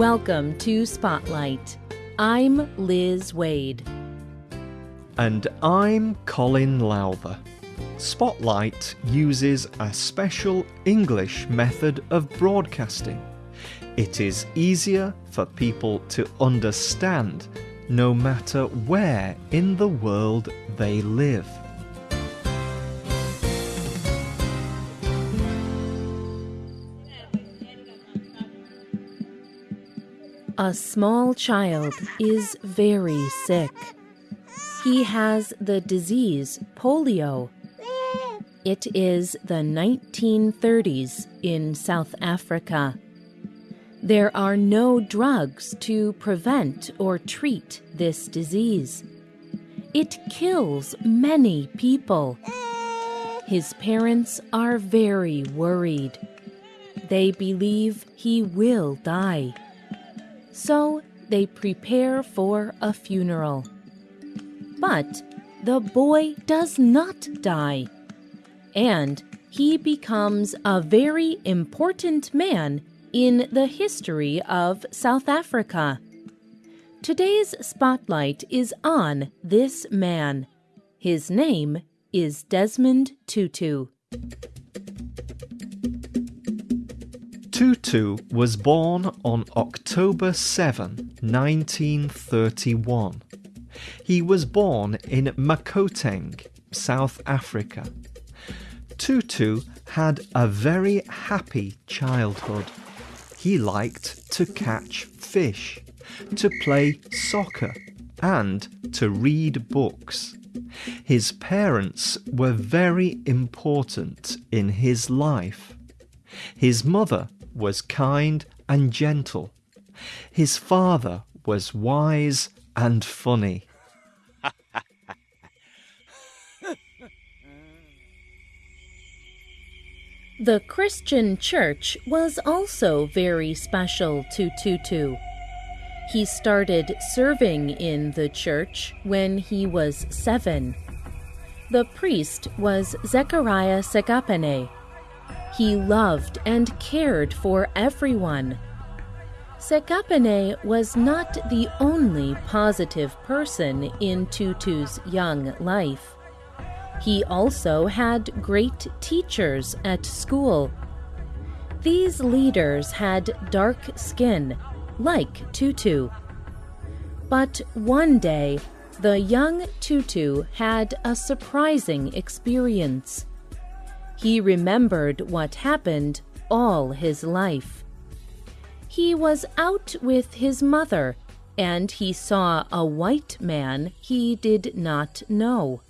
Welcome to Spotlight. I'm Liz Waid. And I'm Colin Lowther. Spotlight uses a special English method of broadcasting. It is easier for people to understand no matter where in the world they live. A small child is very sick. He has the disease polio. It is the 1930s in South Africa. There are no drugs to prevent or treat this disease. It kills many people. His parents are very worried. They believe he will die. So they prepare for a funeral. But the boy does not die. And he becomes a very important man in the history of South Africa. Today's spotlight is on this man. His name is Desmond Tutu. Tutu was born on October 7, 1931. He was born in Makoteng, South Africa. Tutu had a very happy childhood. He liked to catch fish, to play soccer, and to read books. His parents were very important in his life. His mother was kind and gentle. His father was wise and funny. The Christian church was also very special to Tutu. He started serving in the church when he was seven. The priest was Zechariah Segapene. He loved and cared for everyone. Sekapene was not the only positive person in Tutu's young life. He also had great teachers at school. These leaders had dark skin, like Tutu. But one day, the young Tutu had a surprising experience. He remembered what happened all his life. He was out with his mother, and he saw a white man he did not know.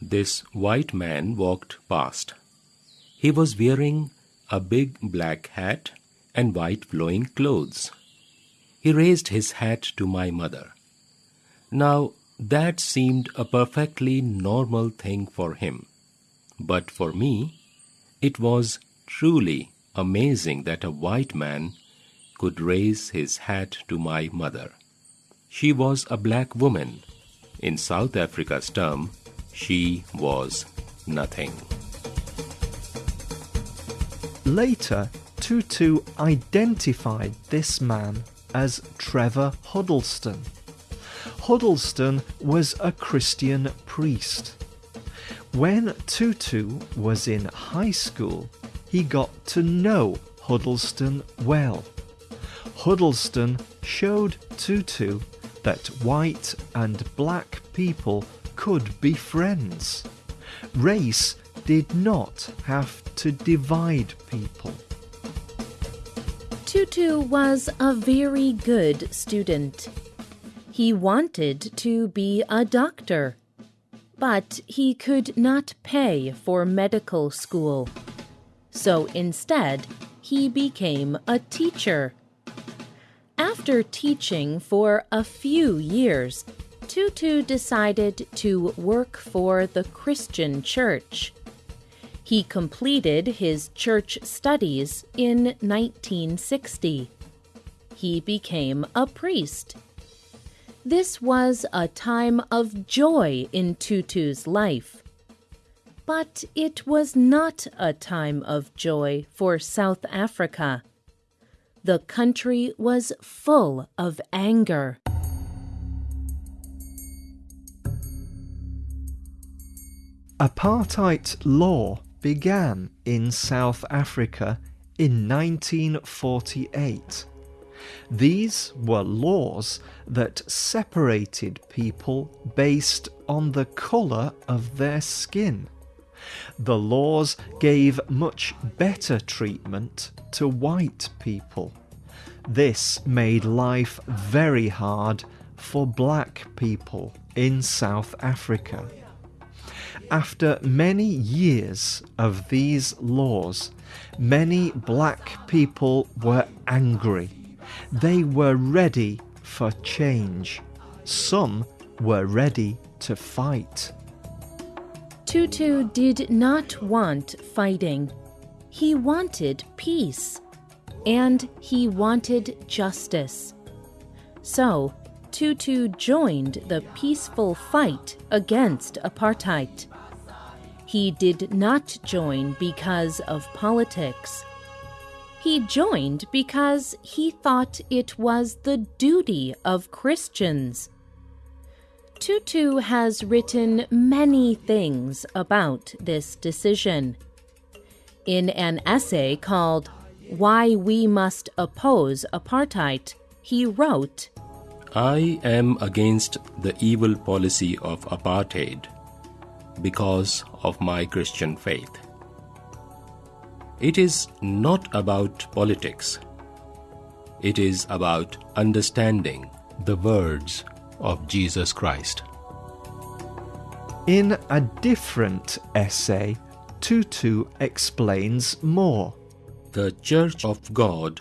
This white man walked past. He was wearing a big black hat and white flowing clothes. He raised his hat to my mother. Now, that seemed a perfectly normal thing for him. But for me, it was truly amazing that a white man could raise his hat to my mother. She was a black woman. In South Africa's term, she was nothing. Later, Tutu identified this man as Trevor Huddleston. Huddleston was a Christian priest. When Tutu was in high school, he got to know Huddleston well. Huddleston showed Tutu that white and black people could be friends. Race did not have to divide people. Tutu was a very good student. He wanted to be a doctor but he could not pay for medical school. So instead, he became a teacher. After teaching for a few years, Tutu decided to work for the Christian church. He completed his church studies in 1960. He became a priest this was a time of joy in Tutu's life. But it was not a time of joy for South Africa. the country was full of anger. Apartheid law began in South Africa in 1948. These were laws that separated people based on the colour of their skin. The laws gave much better treatment to white people. This made life very hard for black people in South Africa. After many years of these laws, many black people were angry. They were ready for change. Some were ready to fight. Tutu did not want fighting. He wanted peace. And he wanted justice. So, Tutu joined the peaceful fight against apartheid. He did not join because of politics. He joined because he thought it was the duty of Christians. Tutu has written many things about this decision. In an essay called Why We Must Oppose Apartheid, he wrote I am against the evil policy of apartheid because of my Christian faith. It is not about politics. It is about understanding the words of Jesus Christ. In a different essay, Tutu explains more. The Church of God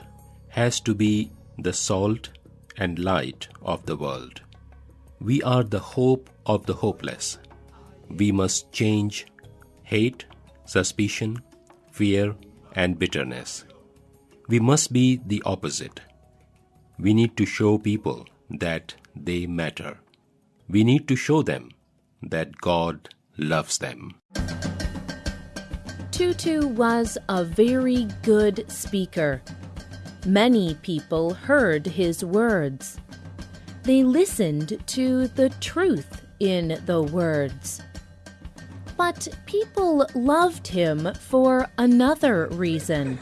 has to be the salt and light of the world. We are the hope of the hopeless. We must change hate, suspicion, fear, and bitterness. We must be the opposite. We need to show people that they matter. We need to show them that God loves them. Tutu was a very good speaker. Many people heard his words. They listened to the truth in the words. But people loved him for another reason.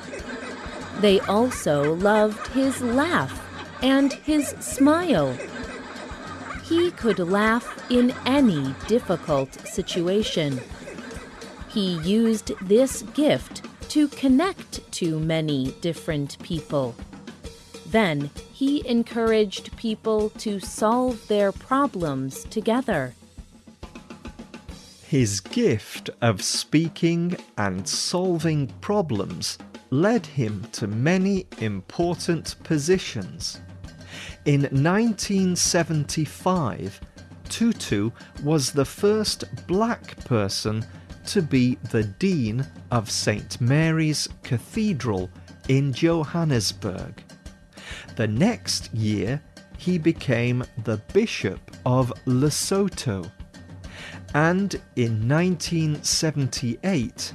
They also loved his laugh and his smile. He could laugh in any difficult situation. He used this gift to connect to many different people. Then he encouraged people to solve their problems together. His gift of speaking and solving problems led him to many important positions. In 1975, Tutu was the first black person to be the Dean of St. Mary's Cathedral in Johannesburg. The next year, he became the Bishop of Lesotho. And in 1978,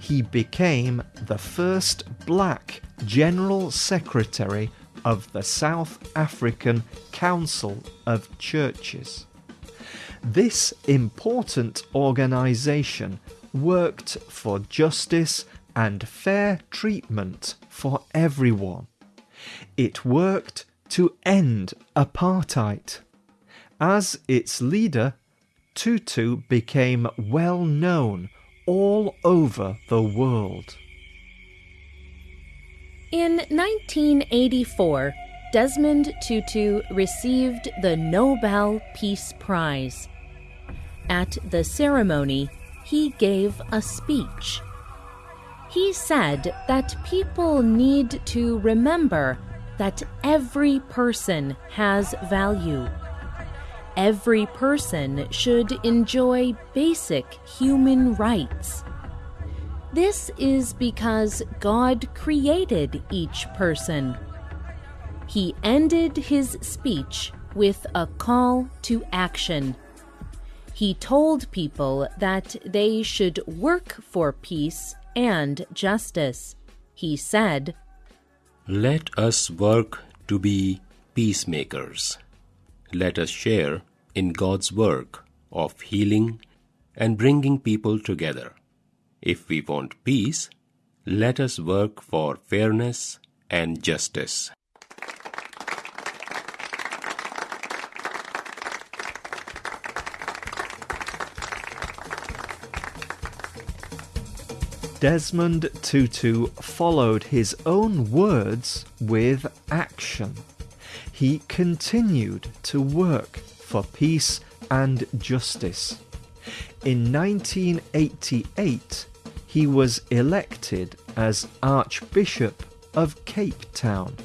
he became the first black General Secretary of the South African Council of Churches. This important organization worked for justice and fair treatment for everyone. It worked to end apartheid. As its leader, Tutu became well known all over the world. In 1984, Desmond Tutu received the Nobel Peace Prize. At the ceremony, he gave a speech. He said that people need to remember that every person has value. Every person should enjoy basic human rights. This is because God created each person. He ended his speech with a call to action. He told people that they should work for peace and justice. He said, Let us work to be peacemakers. Let us share in God's work of healing and bringing people together. If we want peace, let us work for fairness and justice. Desmond Tutu followed his own words with action. He continued to work for peace and justice. In 1988, he was elected as Archbishop of Cape Town.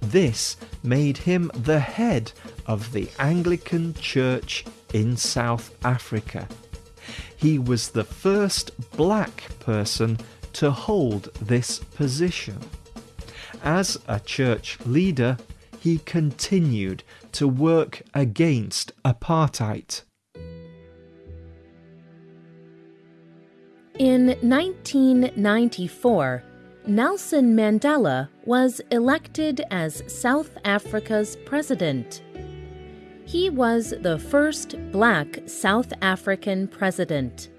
This made him the head of the Anglican Church in South Africa. He was the first black person to hold this position. As a church leader, he continued to work against apartheid. In 1994, Nelson Mandela was elected as South Africa's president. He was the first black South African president.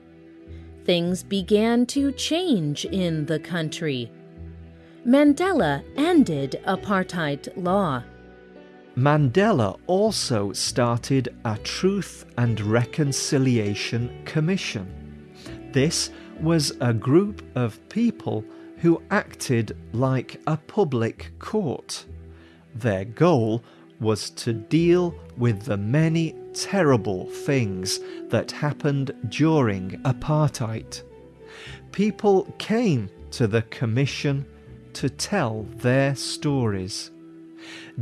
Things began to change in the country. Mandela ended apartheid law. Mandela also started a Truth and Reconciliation Commission. This was a group of people who acted like a public court. Their goal was to deal with the many terrible things that happened during apartheid. People came to the commission to tell their stories.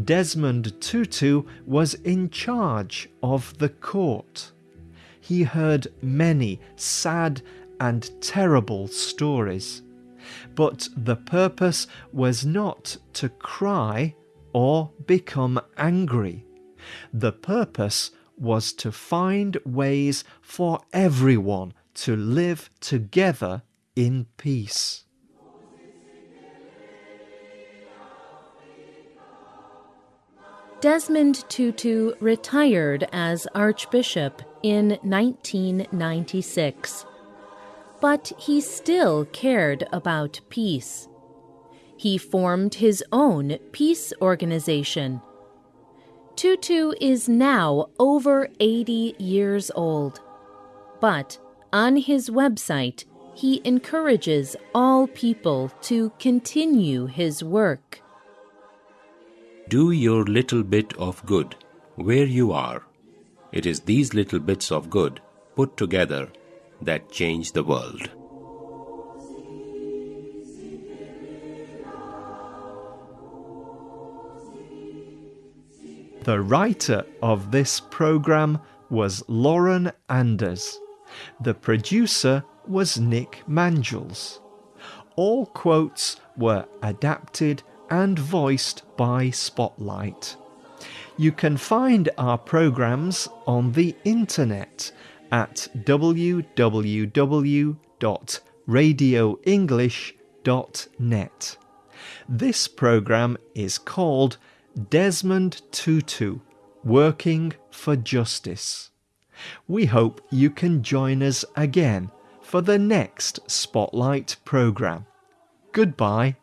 Desmond Tutu was in charge of the court. He heard many sad and terrible stories, but the purpose was not to cry or become angry. The purpose was to find ways for everyone to live together in peace. Desmond Tutu retired as Archbishop in 1996. But he still cared about peace he formed his own peace organization. Tutu is now over 80 years old. But on his website, he encourages all people to continue his work. Do your little bit of good where you are. It is these little bits of good put together that change the world. The writer of this program was Lauren Anders. The producer was Nick Mangels. All quotes were adapted and voiced by Spotlight. You can find our programs on the internet at www.radioenglish.net. This program is called Desmond Tutu, Working for Justice. We hope you can join us again for the next Spotlight programme. Goodbye.